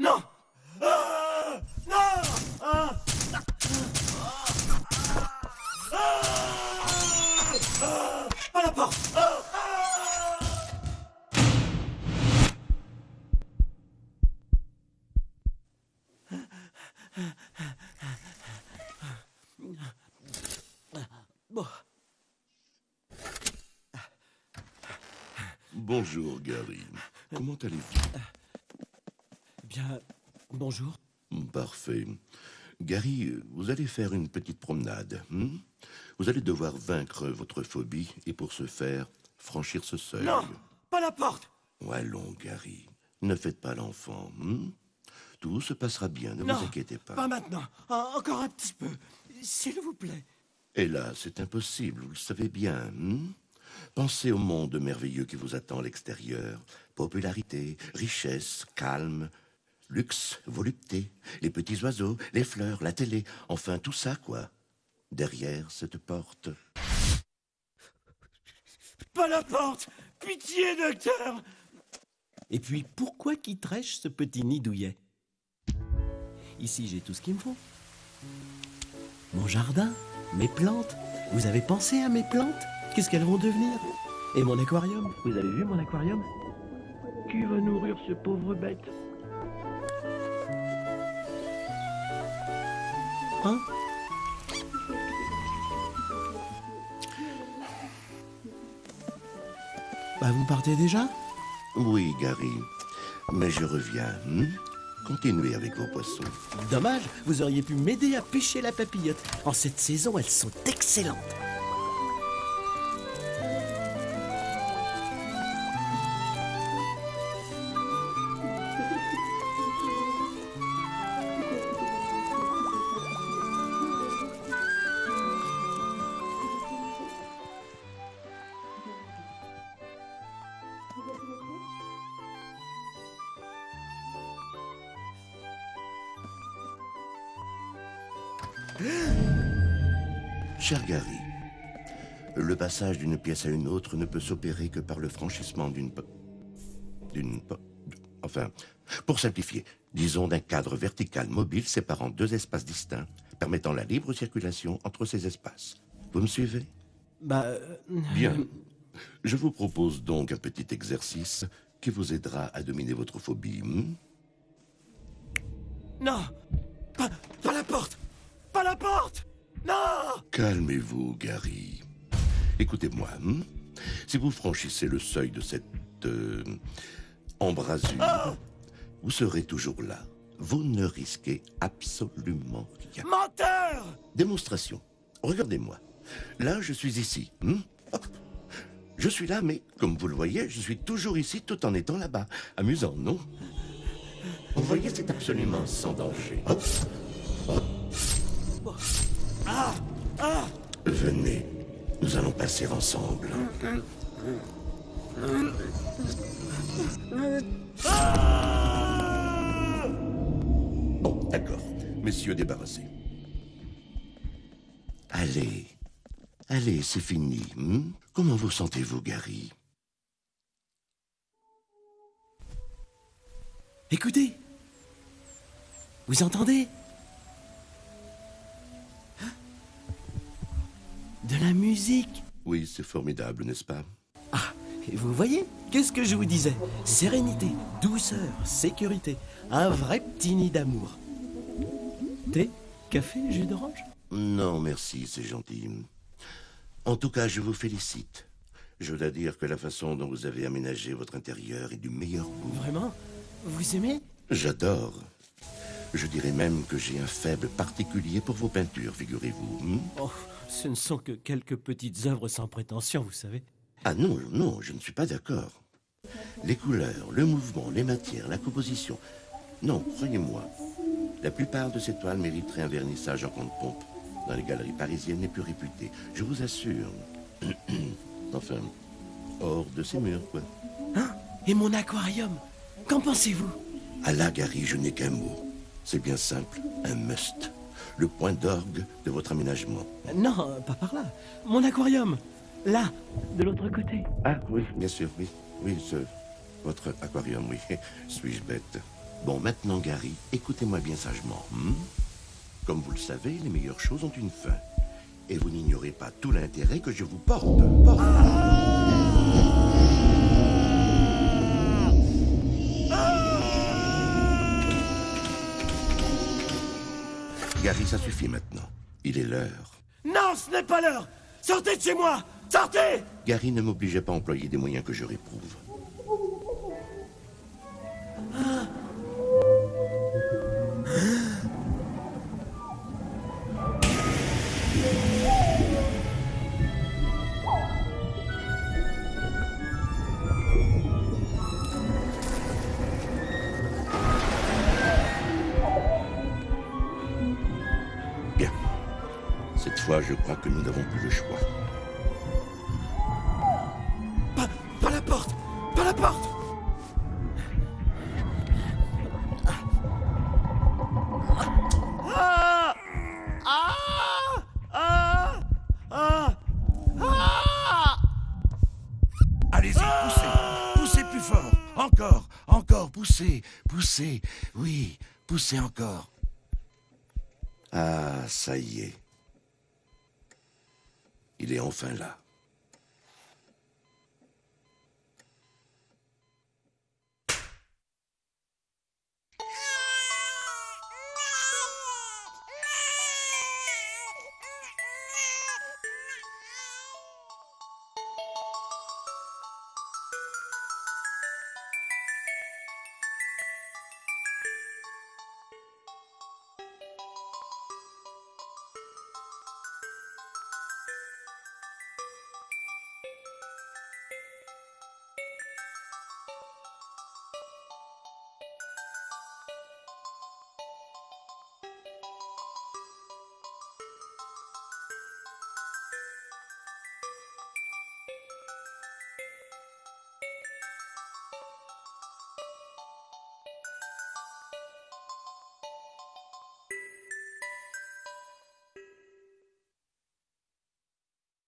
Non Ah Ah Ah la porte Bon. Bonjour, Gary. Comment allez-vous? Bien, bonjour. Parfait. Gary, vous allez faire une petite promenade. hmm? Vous allez devoir vaincre votre phobie et pour ce faire, franchir ce seuil. Non Pas la porte Allons, Gary. Ne faites pas l'enfant. hmm? Tout se passera bien, ne Non vous inquiétez pas. Pas maintenant. En- Encore un petit peu. S'il vous plaît. Là, c'est impossible, vous le savez bien. hmm? Pensez au monde merveilleux qui vous attend à l'extérieur. Popularité, richesse, calme, luxe, volupté, les petits oiseaux, les fleurs, la télé, enfin tout ça, quoi. Derrière cette porte. Pas la porte Pitié, docteur Et puis, pourquoi quitterais-je ce petit nid douillet? Ici, j'ai tout ce qu'il me faut. Mon jardin, mes plantes. Vous avez pensé à mes plantes? Qu'est-ce qu'elles vont devenir? Et mon aquarium? Vous avez vu mon aquarium? Qui va nourrir ce pauvre bête? Hein Bah, vous partez déjà? Oui, Gary, mais je reviens. hmm? Continuez avec vos poissons. Dommage, vous auriez pu m'aider à pêcher la papillote. En cette saison, elles sont excellentes. Cher Gary, le passage d'une pièce à une autre ne peut s'opérer que par le franchissement d'une... d'une... Enfin, pour simplifier, disons d'un cadre vertical mobile séparant deux espaces distincts, permettant la libre circulation entre ces espaces. Vous me suivez? Bah, euh, Bien. Je vous propose donc un petit exercice qui vous aidera à dominer votre phobie. hmm? Non pas, pas la porte Pas la porte Non Calmez-vous, Gary. Écoutez-moi. hmm? Si vous franchissez le seuil de cette euh, embrasure, vous serez toujours là. Vous ne risquez absolument rien. Menteur Démonstration. Regardez-moi. Là, je suis ici. hmm? Hop. Je suis là, mais comme vous le voyez, je suis toujours ici tout en étant là-bas. Amusant, non? Vous voyez, c'est absolument sans danger. Hop. Venez, nous allons passer ensemble. Bon, d'accord. Messieurs, débarrassés. Allez, allez, c'est fini. hmm? Comment vous sentez-vous, Gary? Écoutez Vous entendez? De la musique Oui, c'est formidable, n'est-ce pas? Ah, et vous voyez Qu'est-ce que je vous disais? Sérénité, douceur, sécurité. Un vrai petit nid d'amour. Thé Café Jus d'orange? Non, merci, c'est gentil. En tout cas, je vous félicite. Je dois dire que la façon dont vous avez aménagé votre intérieur est du meilleur goût. Vraiment? Vous aimez? J'adore. Je dirais même que j'ai un faible particulier pour vos peintures, figurez-vous. hmm? Oh, ce ne sont que quelques petites œuvres sans prétention, vous savez. Ah non, non, je ne suis pas d'accord. Les couleurs, le mouvement, les matières, la composition. Non, croyez-moi. La plupart de ces toiles mériteraient un vernissage en compte pompe dans les galeries parisiennes les plus réputées. Je vous assure. enfin, hors de ces murs, quoi. Hein? Et mon aquarium? Qu'en pensez-vous? À la Gary, je n'ai qu'un mot. C'est bien simple, un must. Le point d'orgue de votre aménagement. Non, pas par là. Mon aquarium Là, de l'autre côté. Ah oui, bien sûr, oui. Oui, ce, votre aquarium, oui. Suis-je bête? Bon, maintenant, Gary, écoutez-moi bien sagement. hmm? Comme vous le savez, les meilleures choses ont une fin. Et vous n'ignorez pas tout l'intérêt que je vous porte. porte. Gary, ça suffit maintenant. Il est l'heure. Non, ce n'est pas l'heure Sortez de chez moi Sortez Gary ne m'obligeait pas à employer des moyens que je réprouve. Fois, je crois que nous n'avons plus le choix. Pas, pas la porte Pas la porte Ah Ah Ah Ah Ah Allez-y, poussez. Poussez plus fort. Encore, encore, poussez, poussez. Oui, poussez encore. Ah, ça y est. Il est enfin là.